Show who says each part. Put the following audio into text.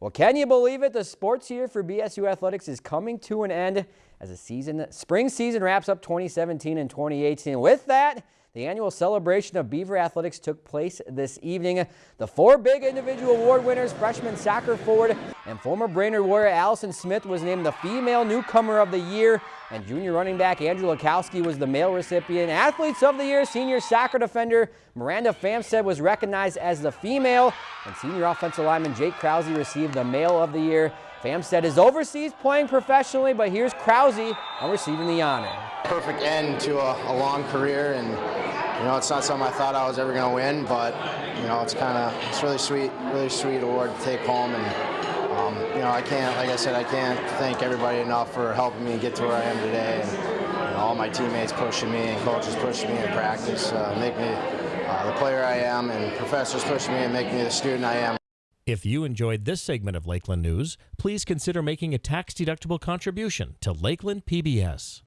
Speaker 1: Well, can you believe it? The sports year for BSU Athletics is coming to an end as the season, spring season wraps up 2017 and 2018. With that, the annual celebration of Beaver Athletics took place this evening. The four big individual award winners, freshman soccer forward and former Brainerd Warrior Allison Smith was named the female newcomer of the year and junior running back Andrew Lukowski was the male recipient. Athletes of the year, senior soccer defender Miranda Famstead was recognized as the female and senior offensive lineman Jake Krause received the male of the year. Famstead is overseas playing professionally, but here's Krause on receiving the honor.
Speaker 2: Perfect end to a, a long career and you know, it's not something I thought I was ever going to win, but you know, it's kind of it's really sweet, really sweet award to take home, and um, you know, I can't, like I said, I can't thank everybody enough for helping me get to where I am today, and you know, all my teammates pushing me and coaches pushing me in practice, uh, make me uh, the player I am, and professors pushing me and make me the student I am.
Speaker 3: If you enjoyed this segment of Lakeland News, please consider making a tax-deductible contribution to Lakeland PBS.